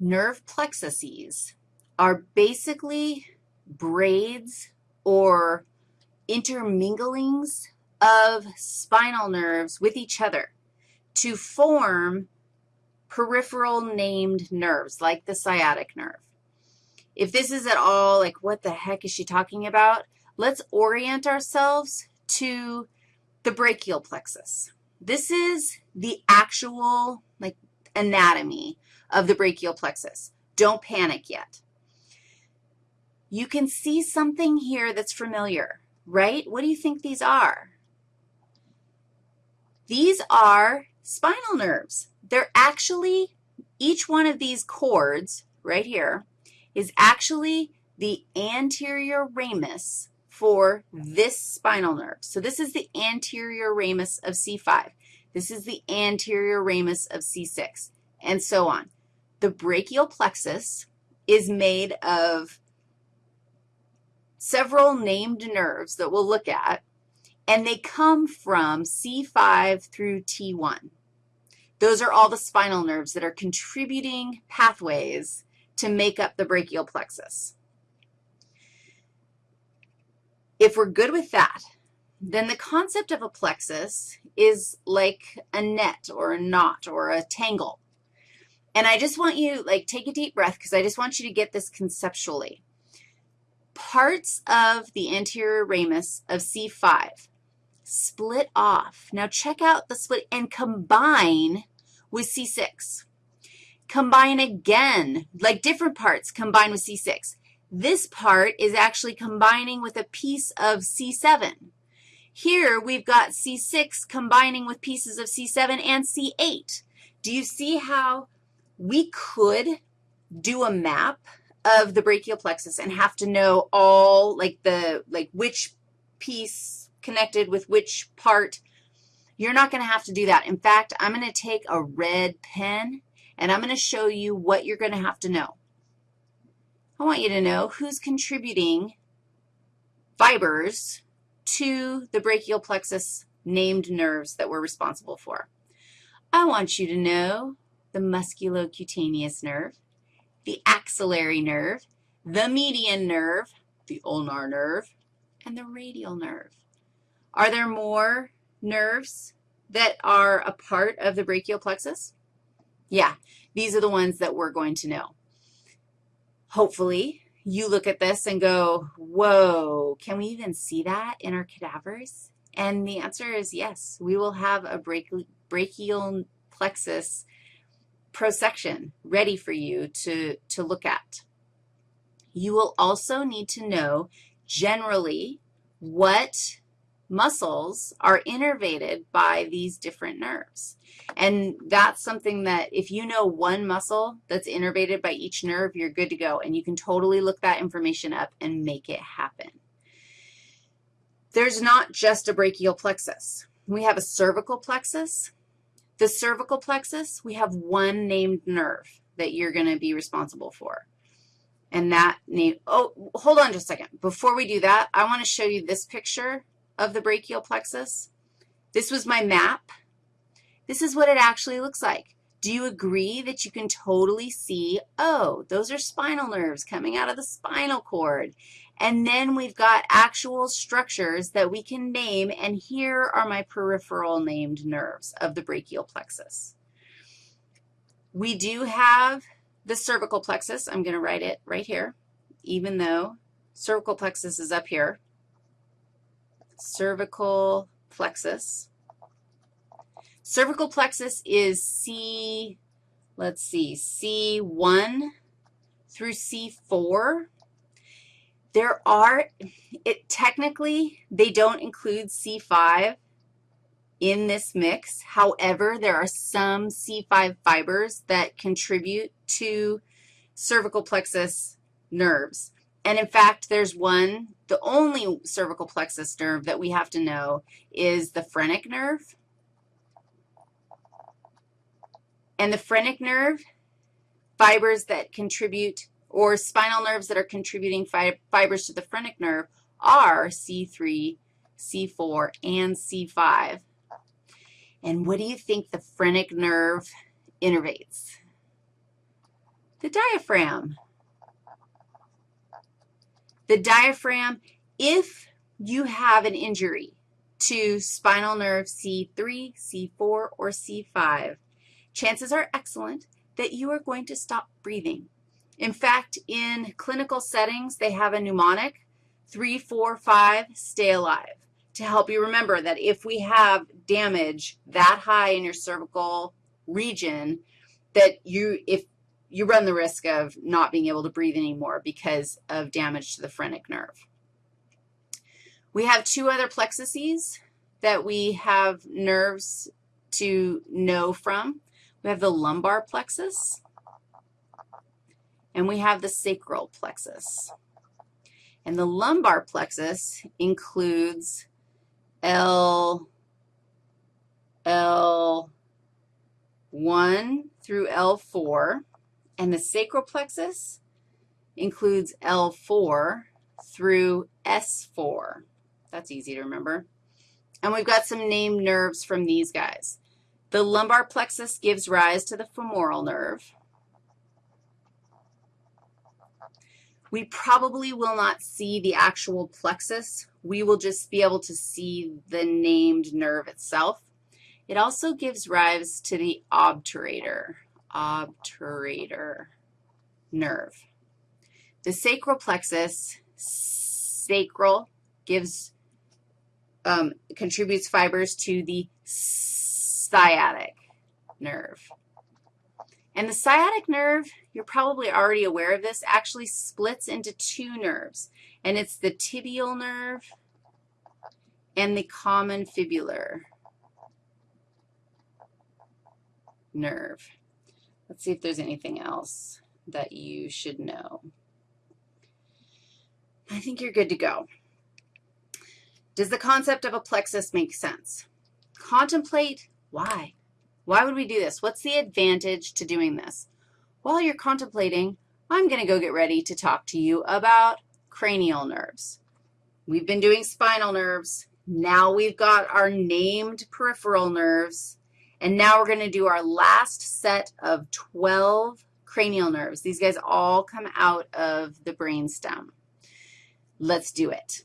nerve plexuses are basically braids or interminglings of spinal nerves with each other to form peripheral named nerves, like the sciatic nerve. If this is at all like, what the heck is she talking about? Let's orient ourselves to the brachial plexus. This is the actual, like, anatomy of the brachial plexus. Don't panic yet. You can see something here that's familiar, right? What do you think these are? These are spinal nerves. They're actually, each one of these cords right here is actually the anterior ramus for this spinal nerve. So this is the anterior ramus of C5. This is the anterior ramus of C6, and so on. The brachial plexus is made of several named nerves that we'll look at, and they come from C5 through T1. Those are all the spinal nerves that are contributing pathways to make up the brachial plexus. If we're good with that, then the concept of a plexus is like a net or a knot or a tangle. And I just want you, like, take a deep breath because I just want you to get this conceptually. Parts of the anterior ramus of C5 split off. Now check out the split and combine with C6. Combine again, like different parts combine with C6. This part is actually combining with a piece of C7. Here we've got C6 combining with pieces of C7 and C8. Do you see how we could do a map of the brachial plexus and have to know all, like the, like which piece connected with which part. You're not going to have to do that. In fact, I'm going to take a red pen, and I'm going to show you what you're going to have to know. I want you to know who's contributing fibers to the brachial plexus named nerves that we're responsible for. I want you to know the musculocutaneous nerve, the axillary nerve, the median nerve, the ulnar nerve, and the radial nerve. Are there more nerves that are a part of the brachial plexus? Yeah, these are the ones that we're going to know. Hopefully, you look at this and go, whoa, can we even see that in our cadavers? And the answer is yes. We will have a brachial plexus prosection ready for you to, to look at. You will also need to know generally what muscles are innervated by these different nerves. And that's something that if you know one muscle that's innervated by each nerve, you're good to go, and you can totally look that information up and make it happen. There's not just a brachial plexus. We have a cervical plexus. The cervical plexus, we have one named nerve that you're going to be responsible for. And that name, oh, hold on just a second. Before we do that, I want to show you this picture of the brachial plexus. This was my map. This is what it actually looks like. Do you agree that you can totally see, oh, those are spinal nerves coming out of the spinal cord? And then we've got actual structures that we can name, and here are my peripheral named nerves of the brachial plexus. We do have the cervical plexus. I'm going to write it right here, even though cervical plexus is up here cervical plexus. Cervical plexus is C, let's see, C1 through C4. There are, it technically, they don't include C5 in this mix. However, there are some C5 fibers that contribute to cervical plexus nerves. And in fact, there's one, the only cervical plexus nerve that we have to know is the phrenic nerve. And the phrenic nerve, fibers that contribute, or spinal nerves that are contributing fi fibers to the phrenic nerve are C3, C4, and C5. And what do you think the phrenic nerve innervates? The diaphragm. The diaphragm, if you have an injury to spinal nerve C3, C4, or C5, chances are excellent that you are going to stop breathing. In fact, in clinical settings, they have a mnemonic, 3, 4, 5, stay alive, to help you remember that if we have damage that high in your cervical region, that you, if you run the risk of not being able to breathe anymore because of damage to the phrenic nerve. We have two other plexuses that we have nerves to know from. We have the lumbar plexus, and we have the sacral plexus. And the lumbar plexus includes L, L1 through L4, and the sacral plexus includes L4 through S4. That's easy to remember. And we've got some named nerves from these guys. The lumbar plexus gives rise to the femoral nerve. We probably will not see the actual plexus. We will just be able to see the named nerve itself. It also gives rise to the obturator, obturator nerve. The sacral plexus, sacral, gives, um, contributes fibers to the sciatic nerve. And the sciatic nerve, you're probably already aware of this, actually splits into two nerves, and it's the tibial nerve and the common fibular nerve. Let's see if there's anything else that you should know. I think you're good to go. Does the concept of a plexus make sense? Contemplate why. Why would we do this? What's the advantage to doing this? While you're contemplating, I'm going to go get ready to talk to you about cranial nerves. We've been doing spinal nerves. Now we've got our named peripheral nerves. And now we're going to do our last set of 12 cranial nerves. These guys all come out of the brainstem. Let's do it.